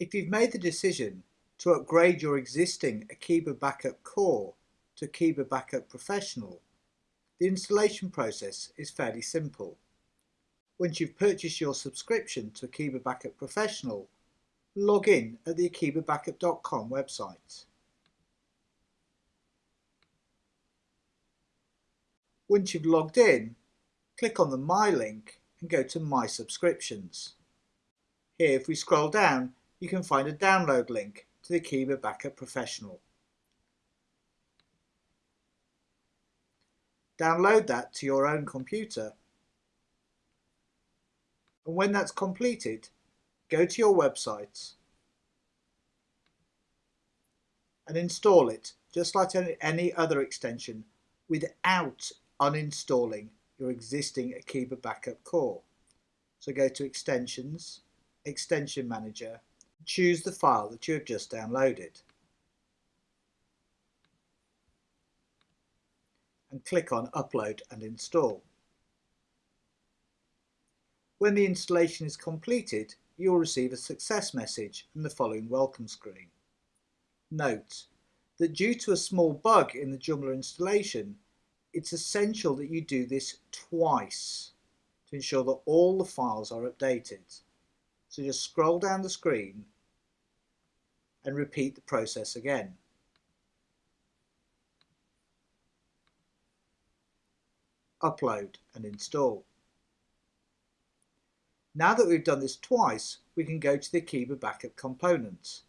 If you've made the decision to upgrade your existing Akeeba Backup Core to Akeeba Backup Professional, the installation process is fairly simple. Once you've purchased your subscription to Akeeba Backup Professional, log in at the akeebabackup.com website. Once you've logged in, click on the My link and go to My Subscriptions. Here if we scroll down you can find a download link to the Akeeba Backup Professional. Download that to your own computer and when that's completed go to your website and install it just like any other extension without uninstalling your existing Akeeba Backup core. So go to Extensions, Extension Manager, choose the file that you have just downloaded. and click on Upload and Install. When the installation is completed, you will receive a success message and the following welcome screen. Note that due to a small bug in the Joomla installation, it's essential that you do this twice to ensure that all the files are updated. So just scroll down the screen and repeat the process again. Upload and install. Now that we've done this twice, we can go to the Akeeba Backup components.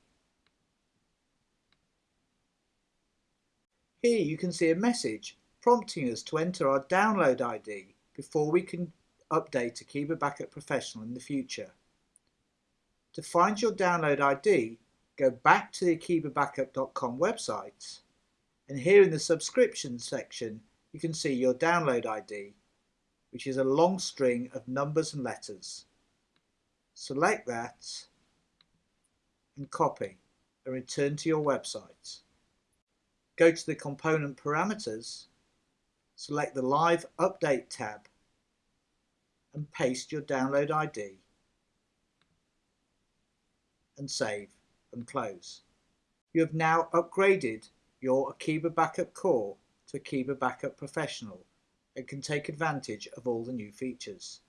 Here you can see a message prompting us to enter our download ID before we can update Akeeba Backup Professional in the future. To find your download ID, go back to the akeebabackup.com website and here in the subscription section you can see your download ID which is a long string of numbers and letters. Select that and copy and return to your website. Go to the component parameters, select the live update tab and paste your download ID and save and close. You have now upgraded your Akeeba Backup Core to Akeeba Backup Professional and can take advantage of all the new features.